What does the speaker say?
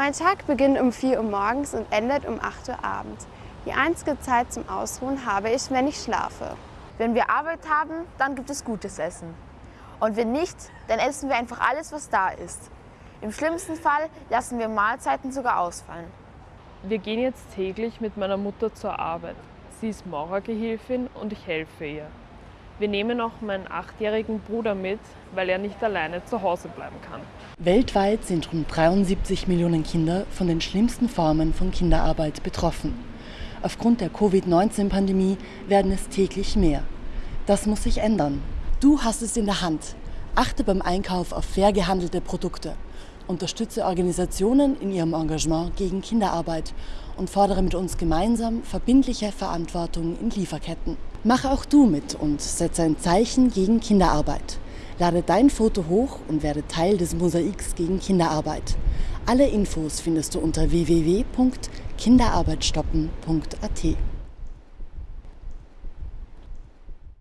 Mein Tag beginnt um 4 Uhr morgens und endet um 8 Uhr abends. Die einzige Zeit zum Ausruhen habe ich, wenn ich schlafe. Wenn wir Arbeit haben, dann gibt es gutes Essen. Und wenn nicht, dann essen wir einfach alles, was da ist. Im schlimmsten Fall lassen wir Mahlzeiten sogar ausfallen. Wir gehen jetzt täglich mit meiner Mutter zur Arbeit. Sie ist Maurergehilfin und ich helfe ihr. Wir nehmen auch meinen achtjährigen Bruder mit, weil er nicht alleine zu Hause bleiben kann. Weltweit sind rund 73 Millionen Kinder von den schlimmsten Formen von Kinderarbeit betroffen. Aufgrund der Covid-19-Pandemie werden es täglich mehr. Das muss sich ändern. Du hast es in der Hand. Achte beim Einkauf auf fair gehandelte Produkte. Unterstütze Organisationen in ihrem Engagement gegen Kinderarbeit und fordere mit uns gemeinsam verbindliche Verantwortung in Lieferketten. Mache auch du mit und setze ein Zeichen gegen Kinderarbeit. Lade dein Foto hoch und werde Teil des Mosaiks gegen Kinderarbeit. Alle Infos findest du unter www.kinderarbeitstoppen.at.